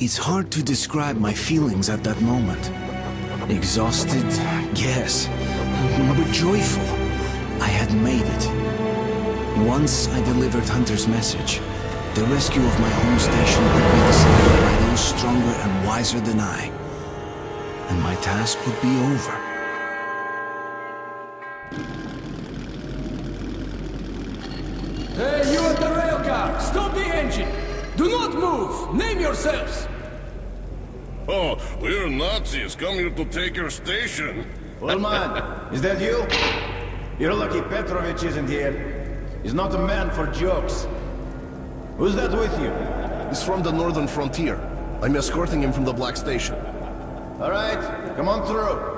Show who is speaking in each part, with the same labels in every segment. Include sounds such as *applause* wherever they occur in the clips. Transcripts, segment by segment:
Speaker 1: It's hard to describe my feelings at that moment. Exhausted, yes, but joyful. I had made it. Once I delivered Hunter's message, the rescue of my home station would be decided by those stronger and wiser than I. And my task would be over.
Speaker 2: Hey, you at the rail car! Stop the engine! Do not move! Name yourselves!
Speaker 3: Oh, we're Nazis come here to take your station.
Speaker 4: Ullman, is that you? You're lucky Petrovich isn't here. He's not a man for jokes. Who's that with you?
Speaker 3: He's from the northern frontier. I'm escorting him from the Black Station.
Speaker 4: All right, come on through.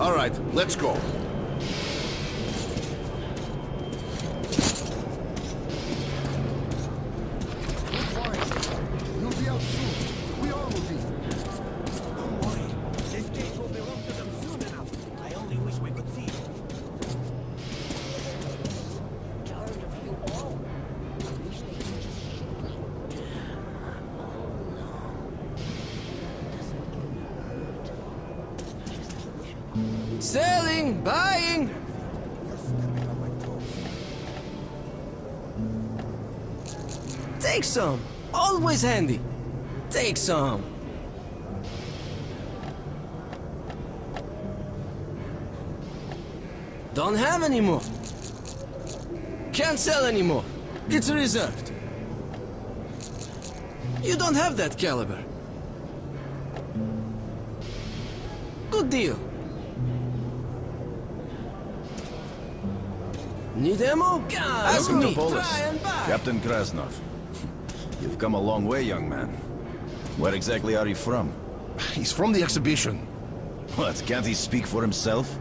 Speaker 3: All right, let's go.
Speaker 2: Selling! Buying! Take some! Always handy! Take some! Don't have any more. Can't sell anymore. It's reserved. You don't have that caliber. Good deal.
Speaker 4: Welcome
Speaker 2: me.
Speaker 4: to Polis.
Speaker 2: Try and buy.
Speaker 4: Captain Krasnov. You've come a long way, young man. Where exactly are you from?
Speaker 3: He's from the exhibition.
Speaker 4: What, can't he speak for himself?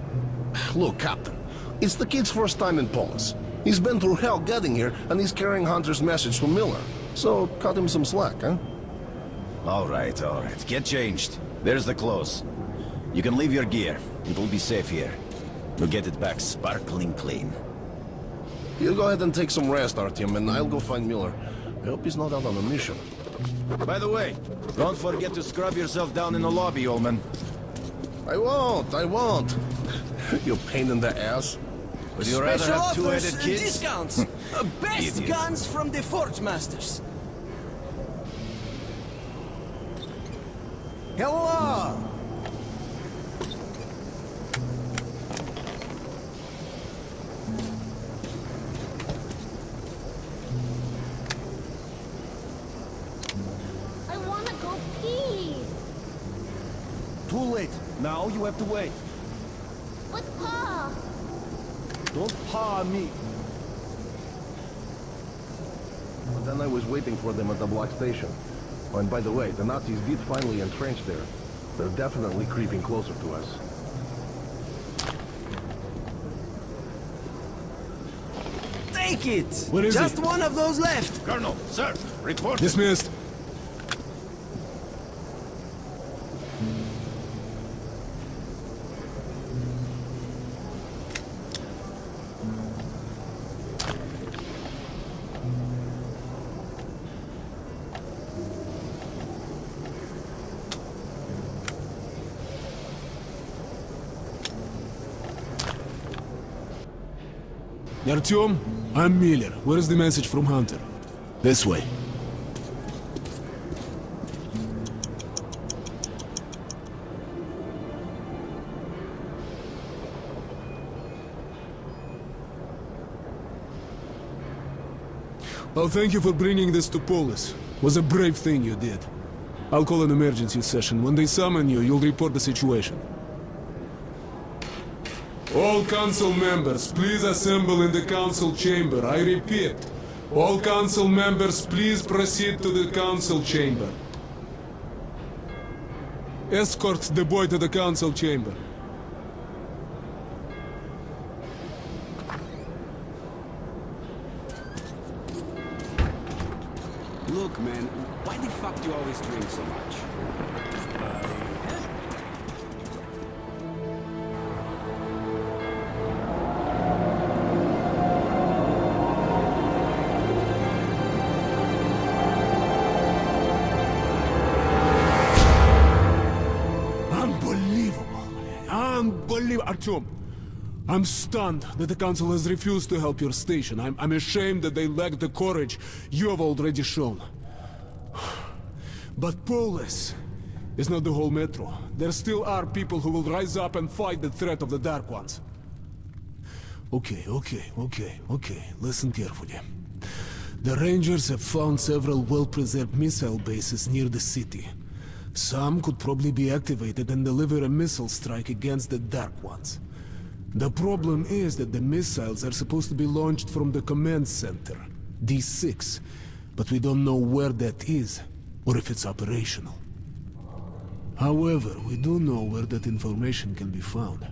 Speaker 3: Look, Captain, it's the kid's first time in Polis. He's been through hell getting here, and he's carrying Hunter's message to Miller. So, cut him some slack, huh?
Speaker 4: All right, all right. Get changed. There's the clothes. You can leave your gear. It'll be safe here. We'll get it back sparkling clean.
Speaker 3: You go ahead and take some rest, Artyom, and I'll go find Miller. I hope he's not out on a mission.
Speaker 4: By the way, don't forget to scrub yourself down in the lobby, Ullman.
Speaker 3: I won't, I won't. *laughs* you pain in the ass.
Speaker 4: Would you rather
Speaker 2: Special
Speaker 4: have
Speaker 2: offers
Speaker 4: two-headed
Speaker 2: and
Speaker 4: kids?
Speaker 2: discounts. *laughs* Uh, Best
Speaker 4: Idiot.
Speaker 2: guns from the Forge Masters.
Speaker 5: Hello! Now you have to wait.
Speaker 6: But Pa,
Speaker 5: Don't paw me.
Speaker 3: But then I was waiting for them at the block station. Oh, and by the way, the Nazis did finally entrench there. They're definitely creeping closer to us.
Speaker 2: Take it!
Speaker 7: Where is
Speaker 2: Just
Speaker 7: he?
Speaker 2: one of those left.
Speaker 4: Colonel, sir, report.
Speaker 7: Dismissed. Artyom, I'm Miller. Where is the message from Hunter? This way. I'll thank you for bringing this to Polis. Was a brave thing you did. I'll call an emergency session. When they summon you, you'll report the situation. All council members, please assemble in the council chamber. I repeat, all council members, please proceed to the council chamber. Escort the boy to the council chamber.
Speaker 5: Look, man, why the fuck do you always drink so much?
Speaker 7: Artyom, I'm stunned that the council has refused to help your station. I'm, I'm ashamed that they lack the courage you have already shown. But Polis is not the whole metro. There still are people who will rise up and fight the threat of the Dark Ones. Okay, okay, okay, okay. Listen carefully. The Rangers have found several well-preserved missile bases near the city. Some could probably be activated and deliver a missile strike against the Dark Ones. The problem is that the missiles are supposed to be launched from the command center, D6, but we don't know where that is, or if it's operational. However, we do know where that information can be found.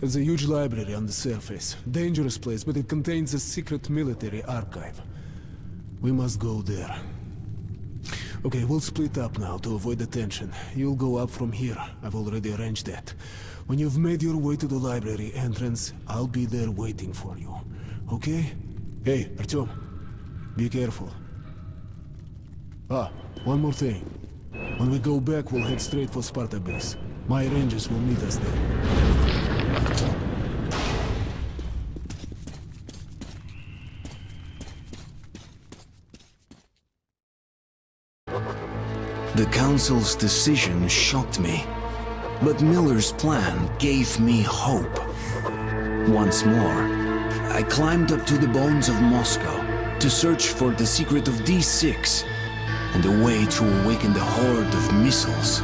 Speaker 7: There's a huge library on the surface. Dangerous place, but it contains a secret military archive. We must go there. Okay, we'll split up now to avoid the tension. You'll go up from here. I've already arranged that. When you've made your way to the library entrance, I'll be there waiting for you. Okay? Hey, Artyom. Be careful. Ah, one more thing. When we go back, we'll head straight for Sparta base. My rangers will meet us there.
Speaker 1: The council's decision shocked me. But Miller's plan gave me hope. Once more, I climbed up to the bones of Moscow to search for the secret of D6 and a way to awaken the horde of missiles